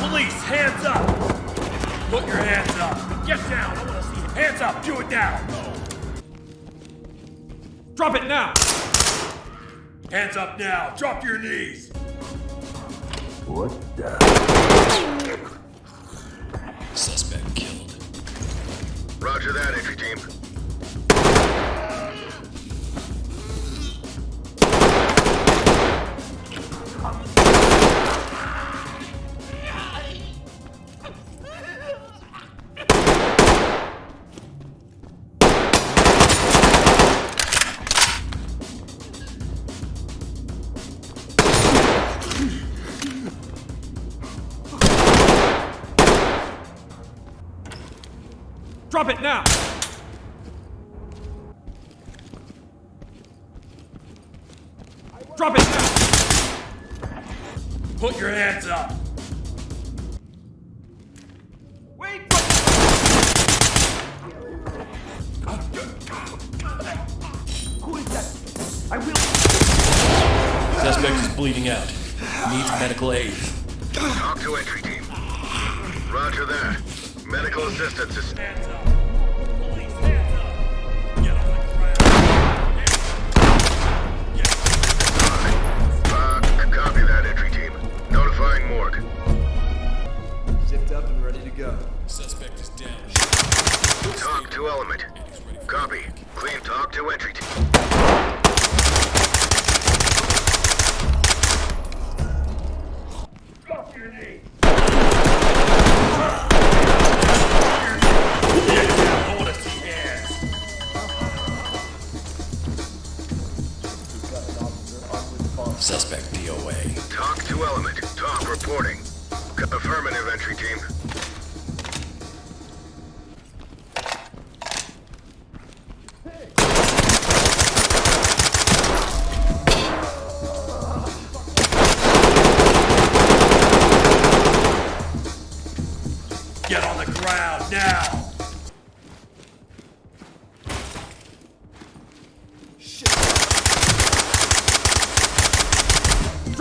Police, hands up! Put your hands up. Get down. I want to see it. Hands up. Do it now. Drop it now! Hands up now. Drop to your knees. What the? Drop it now! Drop it now! Put your hands up. Wait! Who is that? I will. Suspect is bleeding out. Needs medical aid. TOC to entry team. Roger that. Medical assistance is... Hands up. Police, hands up. Get on the ground. Uh, copy that, entry team. Notifying morgue. Zipped up and ready to go. Suspect is down. TOC to element. Copy. Clean talk to entry team. Suspect DOA. TOC to element. Talk reporting. C- affirmative, entry team. Get on the ground now.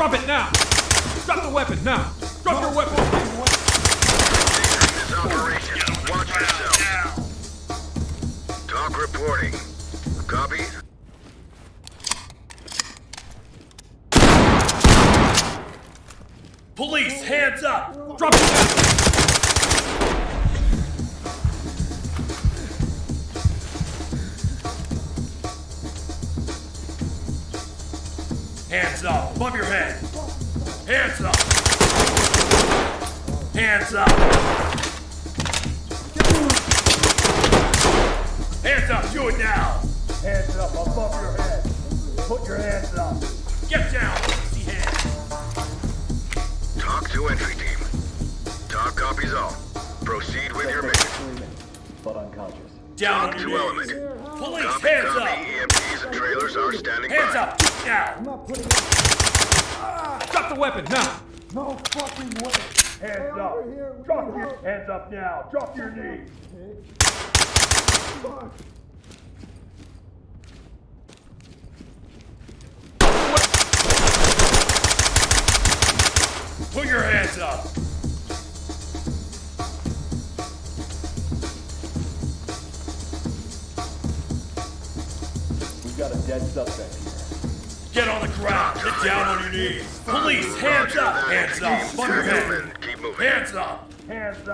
Drop it now! Drop the weapon now! Drop your weapon! This operation. Watch yourself. Talk reporting. Copy. Police, hands up. Drop it now! Hands up, above your head. Hands up. Hands up. Hands up, do it now. Hands up above your head. Put your hands up. Get down, let see hands. TOC to entry team. TOC copies all. Proceed with your mission. But unconscious. Down Talk on to your element. Police, Copy, hands copy. up. EMTs and trailers are standing Hands by. up, now. Drop the weapon now! No fucking way. Hands up. Drop your hands up now. Drop your knees. Put your hands up. We've got a dead suspect here. Get on the ground. Get down on your knees. Police, hands up. Hands up. Hands up. Hands up.